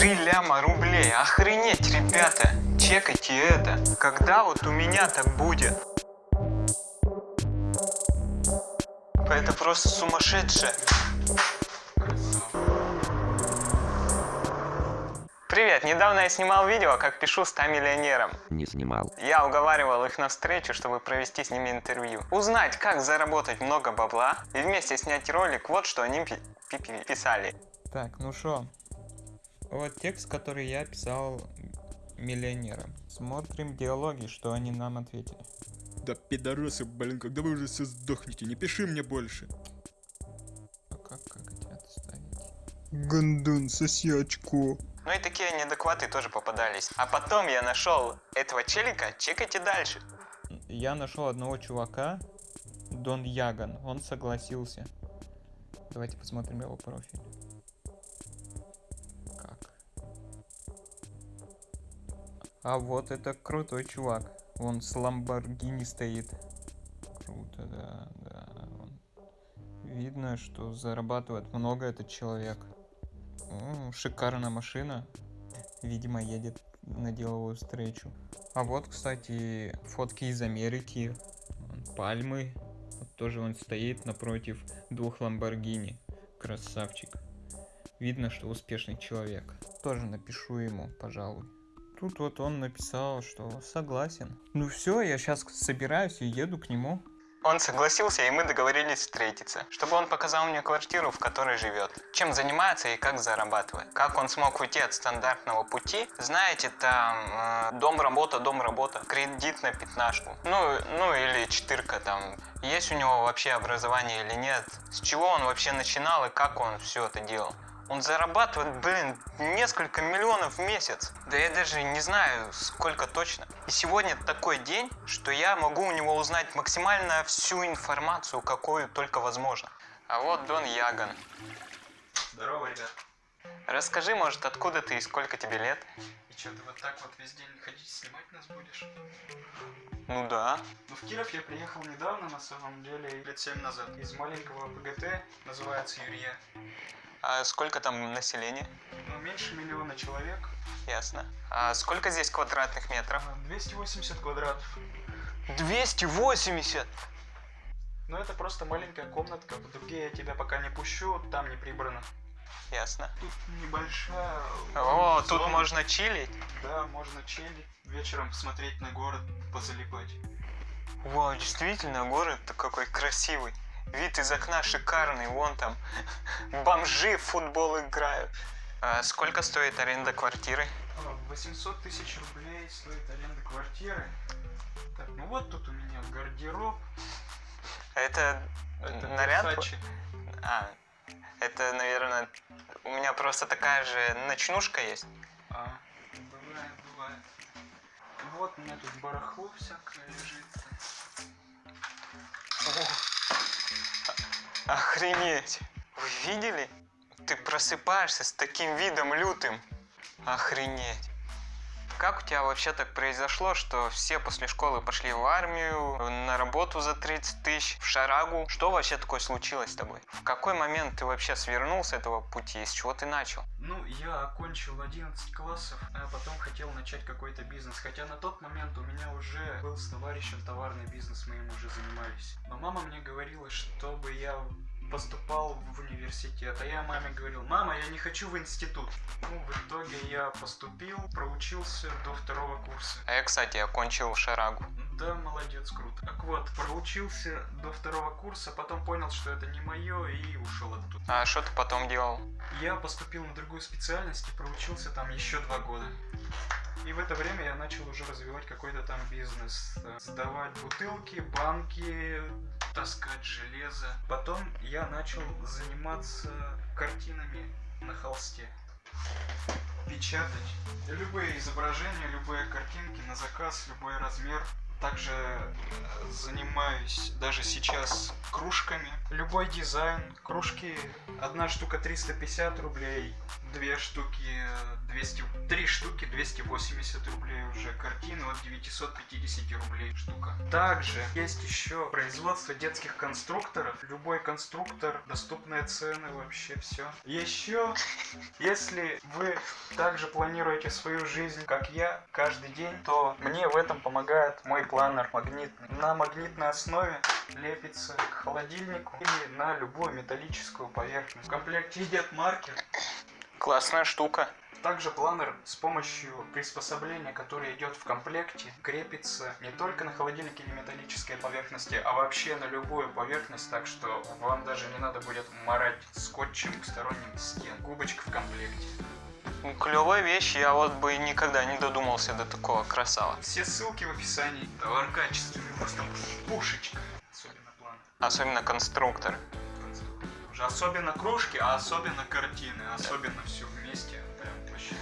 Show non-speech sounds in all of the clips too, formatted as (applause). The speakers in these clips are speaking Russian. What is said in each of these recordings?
Три ляма рублей. Охренеть, ребята. Чекайте это. Когда вот у меня так будет? Это просто сумасшедшее. Привет, недавно я снимал видео, как пишу 100 миллионерам. Не снимал. Я уговаривал их на встречу, чтобы провести с ними интервью. Узнать, как заработать много бабла и вместе снять ролик, вот что они пи- пи- писали. Так, ну что, вот текст, который я писал миллионерам. Смотрим диалоги, что они нам ответили. Да пидорасы, блин, когда вы уже все сдохнете, не пиши мне больше. А как, как эти отставить? Гандон, соси очко. Ну и такие неадекваты тоже попадались. А потом я нашел этого челика, чекайте дальше. Я нашел одного чувака, Дон Яган, он согласился. Давайте посмотрим его профиль. А вот это крутой чувак. Он с Ламборгини стоит. Круто, да, да. Видно, что зарабатывает много этот человек. М, шикарная машина. Видимо, едет на деловую встречу. А вот, кстати, фотки из Америки. Пальмы. Вот тоже он стоит напротив двух Ламборгини. Красавчик. Видно, что успешный человек. Тоже напишу ему, пожалуй. Тут вот он написал, что согласен. Ну все, я сейчас собираюсь и еду к нему. Он согласился, и мы договорились встретиться, чтобы он показал мне квартиру, в которой живет, чем занимается и как зарабатывает. Как он смог уйти от стандартного пути, знаете, там э, дом-работа, дом-работа, кредит на пятнашку, ну, ну или четырка там. Есть у него вообще образование или нет, с чего он вообще начинал и как он все это делал. Он зарабатывает, блин, несколько миллионов в месяц. Да я даже не знаю, сколько точно. И сегодня такой день, что я могу у него узнать максимально всю информацию, какую только возможно. А вот Дон Яган. Здорово, ребят. Расскажи, может, откуда ты и сколько тебе лет? И что, ты вот так вот весь день ходить снимать нас будешь? Ну да. Ну, в Киров я приехал недавно, на самом деле, лет 7 назад. Из маленького ПГТ, называется Юрия. А сколько там населения? Ну, меньше миллиона человек. Ясно. А сколько здесь квадратных метров? а, 280 квадратов. 280! Но это просто маленькая комнатка. В дуге я тебя пока не пущу, там не прибрано. Ясно. Тут небольшая... О, тут зона. можно чилить. Да, можно чилить. Вечером смотреть на город, позалипать. Вау, действительно, город-то какой красивый. Вид из окна шикарный, вон там бомжи в футбол играют. А сколько стоит аренда квартиры? А, 800 тысяч рублей стоит аренда квартиры. Так, ну вот тут у меня гардероб. Это, Это наряд? Versace. А, это, наверное, у меня просто такая же ночнушка есть. А, бывает, бывает. Вот у меня тут барахло всякое лежит. Охренеть! Вы видели? Ты просыпаешься с таким видом лютым. Охренеть. Как у тебя вообще так произошло, что все после школы пошли в армию, на работу за 30 тысяч, в шарагу? Что вообще такое случилось с тобой? В какой момент ты вообще свернул с этого пути? С чего ты начал? Ну, я окончил 11 классов, а потом хотел начать какой-то бизнес. Хотя на тот момент у меня уже был с товарищем товарный бизнес, мы им уже занимались. Но мама мне говорила, чтобы я поступал в университет, а я маме говорил, мама, я не хочу в институт. Ну, в итоге я поступил, проучился до второго курса. А я, кстати, окончил шарагу. Да, молодец, круто. Так вот, проучился до второго курса, потом понял, что это не мое и ушел оттуда. А что ты потом делал? Я поступил на другую специальность и проучился там еще два года. И в это время я начал уже развивать какой-то там бизнес. э, Сдавать бутылки, банки, таскать железо. Потом я начал заниматься картинами на холсте. Печатать любые изображения, любые картинки на заказ, любой размер. Также э, занимаюсь даже сейчас кружками. Любой дизайн. Кружки, одна штука 350 рублей, две штуки э, 200, три штуки 280 рублей уже. Картины от 950 рублей штука. Также есть еще производство детских конструкторов. Любой конструктор, доступные цены, вообще все. Еще, если вы также планируете свою жизнь, как я, каждый день, то мне в этом помогает мой планер магнитный. На магнитной основе лепится к холодильнику или на любую металлическую поверхность. В комплекте идет маркер. Классная штука. Также планер с помощью приспособления, которое идет в комплекте, крепится не только на холодильник или металлической поверхности, а вообще на любую поверхность, так что вам даже не надо будет марать скотчем к сторонним стен. Губочка в комплекте. Ну, Клевая вещь, я вот бы никогда не додумался до такого красава. Все ссылки в описании. Товар качественный, просто пушечка. Особенно планер. Особенно конструктор. Особенно кружки, а особенно картины, особенно все вместе. Прям вообще.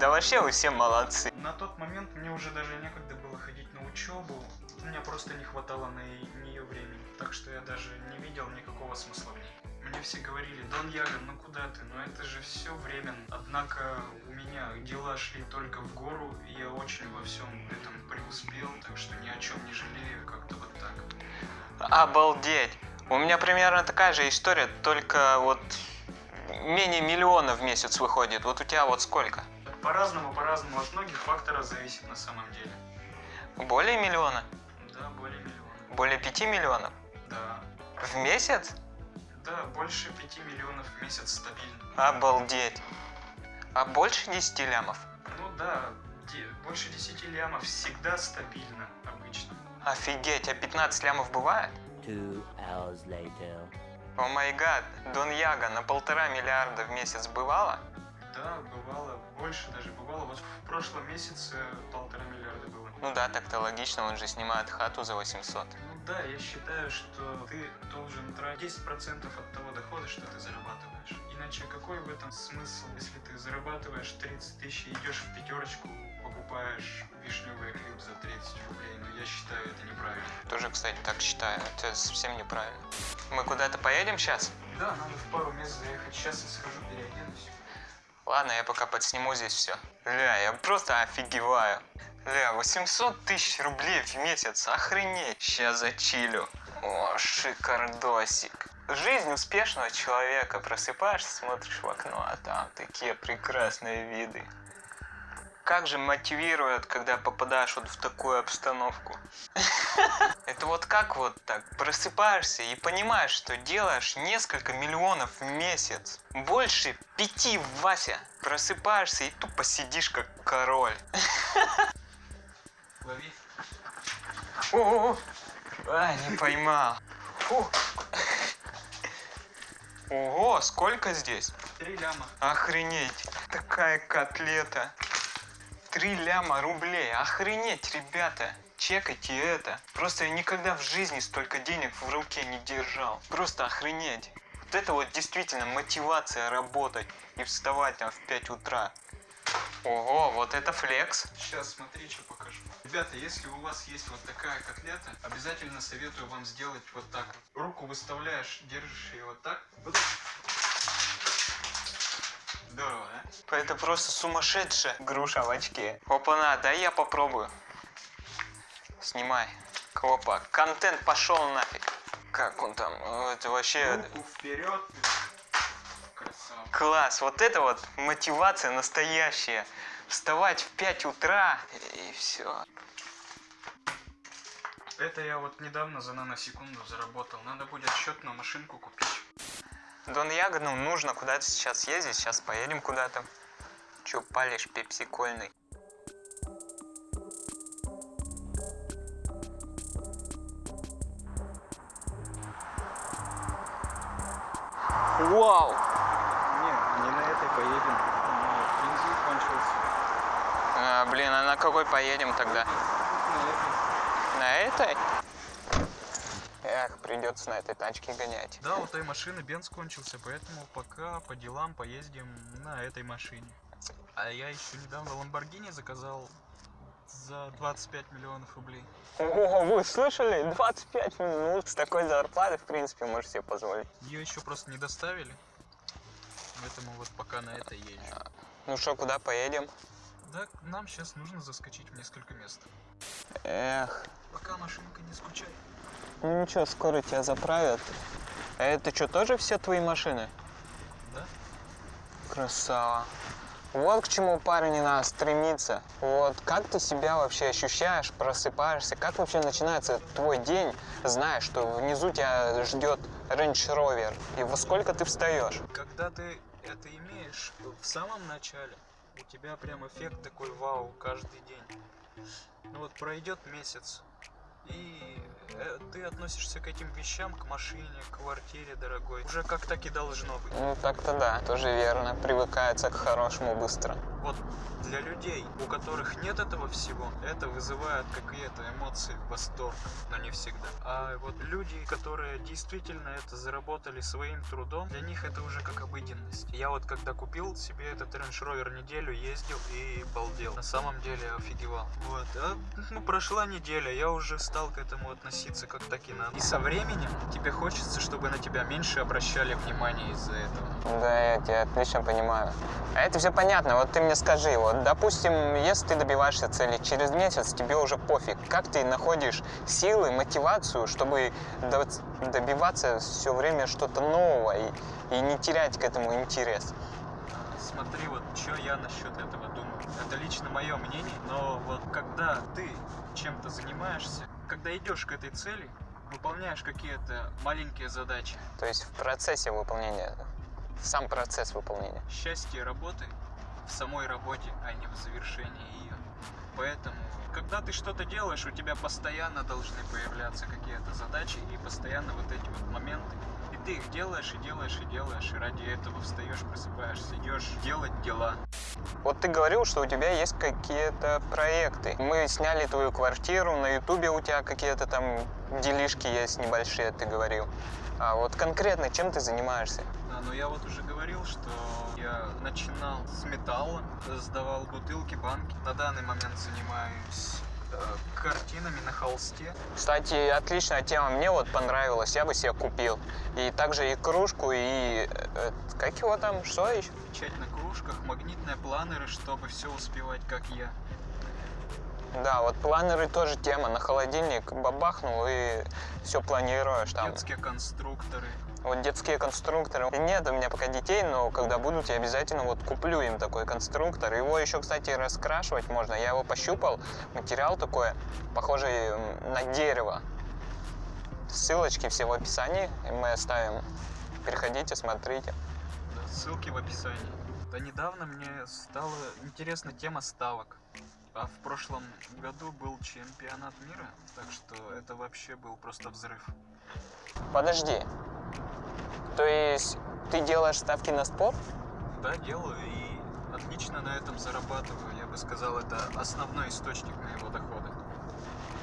Да вообще вы все молодцы. На тот момент мне уже даже некогда было ходить на учебу. У меня просто не хватало на нее времени. Так что я даже не видел никакого смысла в ней. Мне все говорили, Дон Яган, ну куда ты? Ну это же все временно. Однако у меня дела шли только в гору, и я очень во всем этом преуспел, так что ни о чем не жалею, как-то вот так. Обалдеть. У меня примерно такая же история, только вот менее миллиона в месяц выходит. Вот у тебя вот сколько? По-разному, по-разному, от многих факторов зависит на самом деле. Более миллиона? Да, более миллиона. Более пяти миллионов? Да. В месяц? Да, больше 5 миллионов в месяц стабильно. Обалдеть. А больше 10 лямов? Ну да, больше 10 лямов всегда стабильно, обычно. Офигеть, а 15 лямов бывает? Two hours later. О май гад, Дон Яга на полтора миллиарда в месяц бывало? Да, бывало, больше даже бывало. Вот в прошлом месяце полтора миллиарда было. Ну да, так-то логично, он же снимает хату за 800. Ну да, я считаю, что ты должен тратить 10% от того дохода, что ты зарабатываешь. Иначе какой в этом смысл, если ты зарабатываешь 30 тысяч и идешь в пятерочку, покупаешь вишневый клип за 30 рублей? Ну я считаю это неправильно. Тоже, кстати, так считаю. Это совсем неправильно. Мы куда-то поедем сейчас? Да, надо в пару мест заехать. Сейчас я схожу, переоденусь. Ладно, я пока подсниму здесь все. Ля, я просто офигеваю. Ля, 800 тысяч рублей в месяц, охренеть. Сейчас зачилю. О, шикардосик. Жизнь успешного человека. Просыпаешься, смотришь в окно, а там такие прекрасные виды. Как же мотивирует, когда попадаешь вот в такую обстановку. (laughs) Это вот как вот так просыпаешься и понимаешь, что делаешь несколько миллионов в месяц. Больше пяти, Вася. Просыпаешься и тупо сидишь как король. (laughs) Лови. О, а, не поймал. Фу. Ого, сколько здесь? Три ляма. Охренеть. Такая котлета. Три ляма рублей. Охренеть, ребята. Чекайте это. Просто я никогда в жизни столько денег в руке не держал. Просто охренеть. Вот это вот действительно мотивация работать и вставать там в 5 утра. Ого, вот это флекс. Сейчас смотри, что покажу. Ребята, если у вас есть вот такая котлета, обязательно советую вам сделать вот так. Руку выставляешь, держишь ее вот так. Вот. Здорово, да? Это просто сумасшедшая груша в очке. Опа-на, дай я попробую. Снимай. Опа, контент пошел нафиг. Как он там? Это вообще Руку вперед. Красава. класс. Вот это вот мотивация настоящая. Вставать в 5 утра и все. Это я вот недавно за наносекунду заработал. Надо будет счетную машинку купить. Дон Ягоду нужно куда-то сейчас ездить. Сейчас поедем куда-то. Че палишь, пепсикольный? Вау! Не, не на этой поедем. Бензин кончился. А, блин, а на какой поедем тогда? На этой. На этой? Придется на этой тачке гонять. Да, у той машины бенз кончился, поэтому пока по делам поездим на этой машине. А я еще недавно Ламборгини заказал за 25 миллионов рублей. О, вы слышали? 25 минут. С такой зарплатой, в принципе, можешь себе позволить. Ее еще просто не доставили. Поэтому вот пока на это езжу. Ну что, куда поедем? Да, нам сейчас нужно заскочить в несколько мест. Эх, Пока машинка не скучай. Ну ничего, скоро тебя заправят. А это что, тоже все твои машины? Да? Красава. Вот к чему парень не надо стремиться. Вот как ты себя вообще ощущаешь, просыпаешься, как вообще начинается твой день, зная, что внизу тебя ждет Range Rover, и во сколько ты встаешь? Когда ты это имеешь в самом начале, у тебя прям эффект такой вау каждый день. Ну вот пройдет месяц, и э, ты относишься к этим вещам, к машине, к квартире дорогой, уже как так и должно быть. Ну так-то да, тоже верно, привыкается к хорошему быстро. Вот для людей, у которых нет этого всего, это вызывает какие-то эмоции, восторг, но не всегда. А вот люди, которые действительно это заработали своим трудом, для них это уже как обыденность. Я вот когда купил себе этот Range Rover неделю, ездил и балдел. На самом деле офигевал. Вот. А, ну, прошла неделя, я уже стал к этому относиться как так и надо. И со временем тебе хочется, чтобы на тебя меньше обращали внимание из-за этого. Да, я тебя отлично понимаю. А это все понятно, вот ты мне скажи, вот, допустим, если ты добиваешься цели, через месяц тебе уже пофиг, как ты находишь силы, мотивацию, чтобы до- добиваться все время что-то нового и, и не терять к этому интерес? Смотри, вот что я насчет этого думаю. Это лично мое мнение, но вот когда ты чем-то занимаешься, когда идешь к этой цели, выполняешь какие-то маленькие задачи, То есть в процессе выполнения, сам процесс выполнения. счастье работы в самой работе, а не в завершении ее. Поэтому, когда ты что-то делаешь, у тебя постоянно должны появляться какие-то задачи и постоянно вот эти вот моменты. И ты их делаешь и делаешь и делаешь, и ради этого встаешь, просыпаешься, идешь делать дела. Вот ты говорил, что у тебя есть какие-то проекты. Мы сняли твою квартиру, на ютубе у тебя какие-то там делишки есть небольшие, ты говорил. А вот конкретно чем ты занимаешься? Но я вот уже говорил, что я начинал с металла, сдавал бутылки, банки. На данный момент занимаюсь э, картинами на холсте. Кстати, отличная тема, мне вот понравилась, я бы себе купил. И также и кружку, и... э, как его там, что еще? Печать на кружках, магнитные планеры, чтобы все успевать, как я. Да, вот планеры тоже тема, на холодильник бабахнул и все планируешь там. Детские конструкторы. Вот детские конструкторы. Нет у меня пока детей, но когда будут, я обязательно вот куплю им такой конструктор. Его еще, кстати, раскрашивать можно. Я его пощупал. Материал такой, похожий на дерево. Ссылочки все в описании мы оставим. Переходите, смотрите. Да, ссылки в описании. Да недавно мне стала интересна тема ставок. А в прошлом году был чемпионат мира, так что это вообще был просто взрыв. Подожди. То есть ты делаешь ставки на спорт? Да, делаю и отлично на этом зарабатываю. Я бы сказал, это основной источник моего дохода.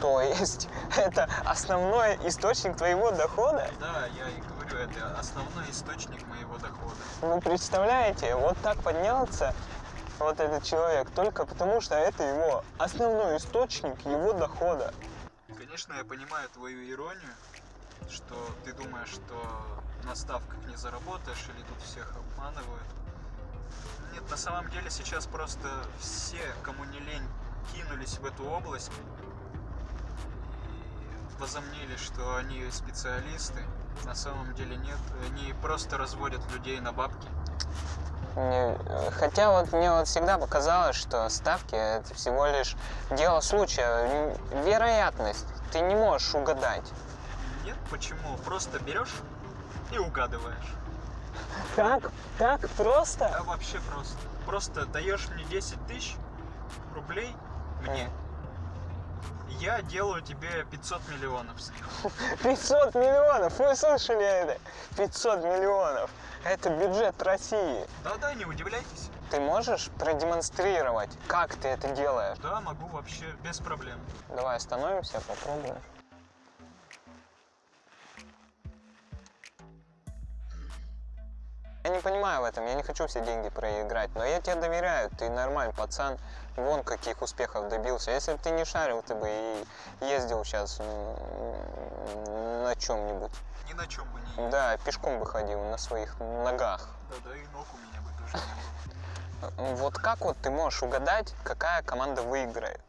То есть (laughs) это основной источник твоего дохода? Да, я и говорю, это основной источник моего дохода. Вы представляете, вот так поднялся вот этот человек только потому, что это его основной источник его дохода. Конечно, я понимаю твою иронию, что ты думаешь, что на ставках не заработаешь или тут всех обманывают. Нет, на самом деле сейчас просто все, кому не лень, кинулись в эту область и возомнили, что они специалисты. На самом деле нет, они просто разводят людей на бабки. Э, хотя вот мне вот всегда показалось, что ставки это всего лишь дело случая, вероятность. Ты не можешь угадать. Нет, почему? Просто берешь и угадываешь. Так, так просто? А вообще просто. Просто даешь мне 10 тысяч рублей мне. Я делаю тебе 500 миллионов с них. 500 миллионов, вы слышали это? 500 миллионов. Это бюджет России. Да-да, не удивляйтесь. Ты можешь продемонстрировать, как ты это делаешь? Да, могу вообще без проблем. Давай остановимся, попробуем. Я не понимаю в этом, я не хочу все деньги проиграть, но я тебе доверяю, ты нормальный пацан, вон каких успехов добился. Если бы ты не шарил, ты бы и ездил сейчас на чем-нибудь. Ни на чем бы не Да, пешком бы ходил на своих ногах. Да, да и ног у меня бы тоже не было. Вот как вот ты можешь угадать, какая команда выиграет?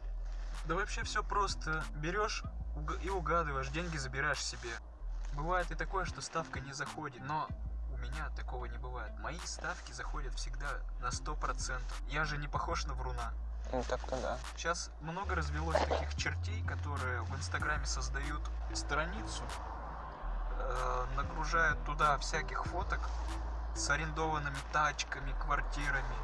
Да вообще все просто. Берешь и угадываешь, деньги забираешь себе. Бывает и такое, что ставка не заходит, но меня такого не бывает. Мои ставки заходят всегда на 100%. Я же не похож на вруна. Ну так-то да. Сейчас много развелось таких чертей, которые в Инстаграме создают страницу, э, нагружают туда всяких фоток с арендованными тачками, квартирами,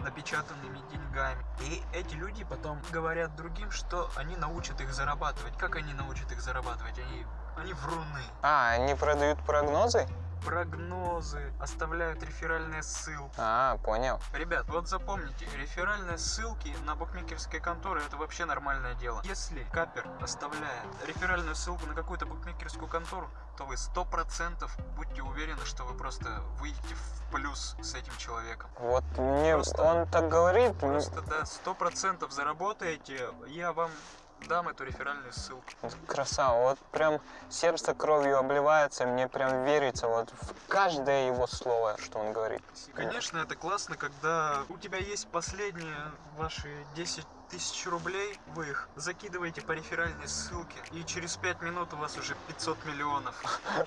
напечатанными деньгами. И эти люди потом говорят другим, что они научат их зарабатывать. Как они научат их зарабатывать? Они, они вруны. А, они продают прогнозы? Прогнозы, оставляют реферальные ссылки. А, понял. Ребят, вот запомните, реферальные ссылки на букмекерские конторы это вообще нормальное дело. Если капер оставляет реферальную ссылку на какую-то букмекерскую контору, то вы сто процентов будьте уверены, что вы просто выйдете в плюс с этим человеком. Вот мне Просто- он так говорит, м, Просто да, сто процентов заработаете, я вам дам эту реферальную ссылку. красава. Вот прям сердце кровью обливается, мне прям верится вот в каждое его слово, что он говорит. Конечно, это классно, когда у тебя есть последние ваши 10 тысяч рублей, вы их закидываете по реферальной ссылке, и через 5 минут у вас уже 500 миллионов.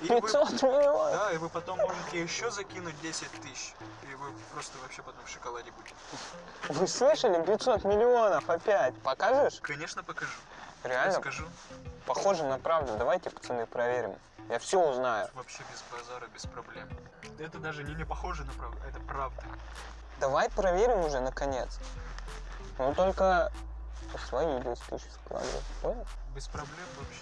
И вы, 500 миллионов! да, и вы потом можете еще закинуть 10 тысяч, и вы просто вообще потом в шоколаде будете. Вы слышали? 500 миллионов опять. Покажешь? Конечно, покажу. Реально? Расскажу. Похоже на правду. Давайте, пацаны, проверим. Я все узнаю. Вообще без базара, без проблем. Это даже не, не похоже на правду, это правда. Давай проверим уже, наконец. Ну только свои 10 тысяч складывай. Понял? Без проблем вообще.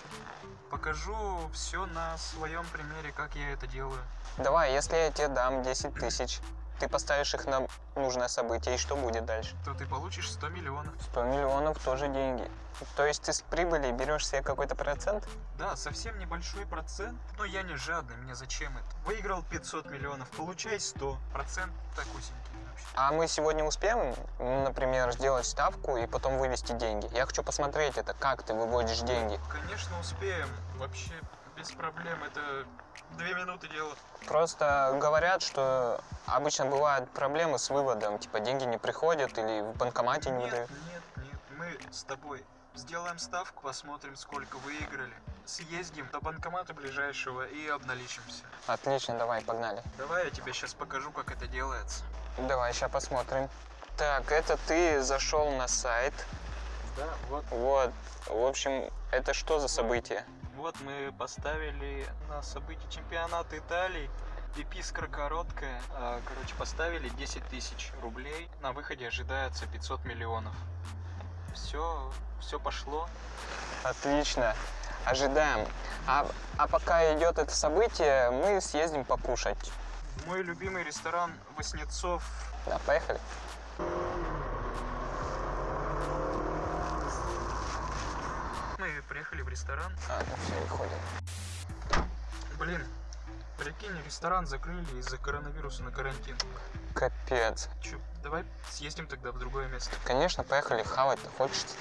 Покажу все на своем примере, как я это делаю. Давай, если я тебе дам 10 тысяч, ты поставишь их на нужное событие, и что будет дальше? то ты получишь 100 миллионов. 100 миллионов тоже деньги. То есть ты с прибыли берешь себе какой-то процент? Да, совсем небольшой процент, но я не жадный, мне зачем это? Выиграл 500 миллионов, получай 100. Процент такусенький вообще. А мы сегодня успеем, например, сделать ставку и потом вывести деньги? Я хочу посмотреть это, как ты выводишь деньги. Конечно, успеем. Вообще, без проблем, это две минуты дело. Просто говорят, что обычно бывают проблемы с выводом, типа деньги не приходят или в банкомате не Нет, выдают. нет, нет, мы с тобой сделаем ставку, посмотрим, сколько выиграли. Съездим до банкомата ближайшего и обналичимся. Отлично, давай, погнали. Давай я тебе сейчас покажу, как это делается. Давай, сейчас посмотрим. Так, это ты зашел на сайт. Да, вот Вот, в общем, это что за событие? Вот мы поставили на событие чемпионата Италии. Пипискра короткая. А, Короче, поставили 10 тысяч рублей. На выходе ожидается 500 миллионов. Все, все пошло. Отлично, ожидаем. А, а пока идет это событие, мы съездим покушать. Мой любимый ресторан Воснецов. Да, поехали. Мы приехали в ресторан. А, ну все, выходим. Блин, прикинь, ресторан закрыли из-за коронавируса на карантин. Капец. Чё, давай съездим тогда в другое место. Конечно, поехали, хавать-то хочется.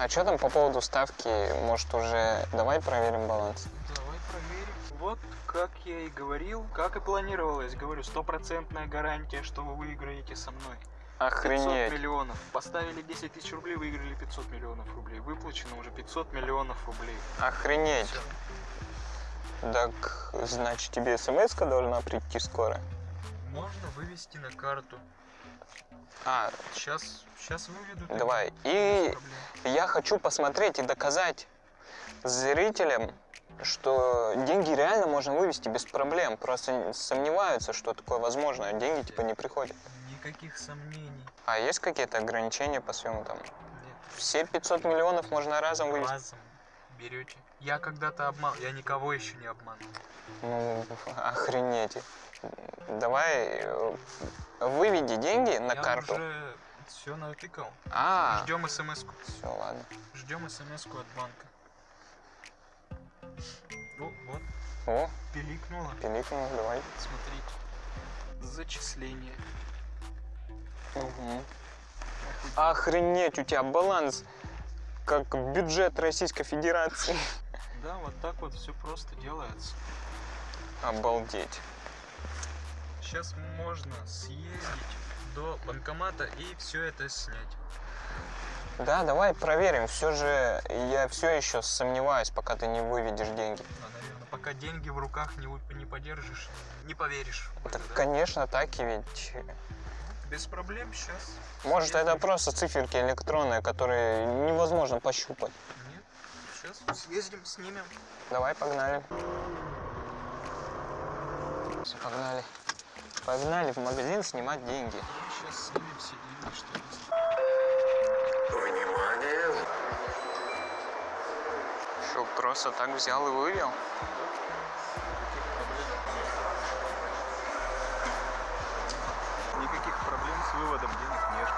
А что там по поводу ставки? Может уже давай проверим баланс? Давай проверим. Вот как я и говорил, как и планировалось. Говорю, стопроцентная гарантия, что вы выиграете со мной. 500 Охренеть. миллионов. Поставили 10 тысяч рублей, выиграли 500 миллионов рублей. Выплачено уже 500 миллионов рублей. Охренеть. Всё. Так, значит, тебе смс должна прийти скоро? Можно вывести на карту. А, Сейчас, сейчас выведу. давай. И я хочу посмотреть и доказать зрителям, что деньги реально можно вывести без проблем. Просто сомневаются, что такое возможно, деньги типа не приходят. Никаких сомнений. А есть какие-то ограничения по съему там? Нет. Все 500 миллионов можно разом вывести? Разом берете. Я когда-то обман, я никого еще не обманул. Ну, охренеть. Давай э, выведи деньги на я карту. уже все натыкал. А, Ждем смс-ку. все, ладно. Ждем смс-ку от банка. Ну, вот, О, пиликнуло. пиликнул, давай. Смотрите. Зачисление. Угу. Охренеть, у тебя баланс как бюджет Российской Федерации. (laughs) Да, вот так вот все просто делается. Обалдеть. Сейчас можно съездить до банкомата и все это снять. Да, давай проверим. Все же я все еще сомневаюсь, пока ты не выведешь деньги. А, наверное, пока деньги в руках не, не подержишь, не поверишь. Так, это, да? конечно, так и ведь. Без проблем сейчас. Может, это просто циферки электронные, которые невозможно пощупать. Нет, сейчас съездим, снимем. Давай, погнали. Всё, Погнали. Погнали в магазин снимать деньги. Сейчас снимем все деньги, что есть. Внимание! Что, просто так взял и вывел? Никаких проблем с выводом денег нет.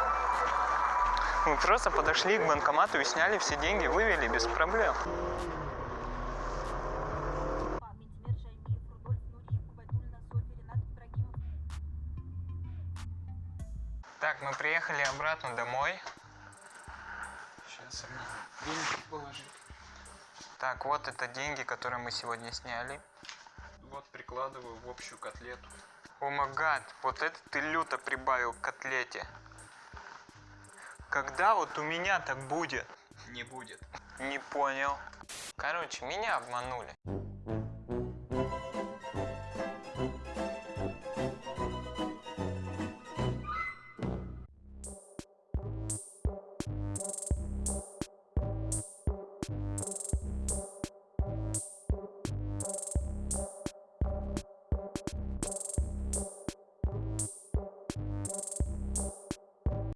Мы просто подошли к банкомату и сняли все деньги, вывели без проблем. Приехали обратно домой. Сейчас деньги положить. Так, вот это деньги, которые мы сегодня сняли. Вот прикладываю в общую котлету. О магад, вот это ты люто прибавил к котлете. Когда вот у меня так будет? Не будет. Не понял. Короче, меня обманули.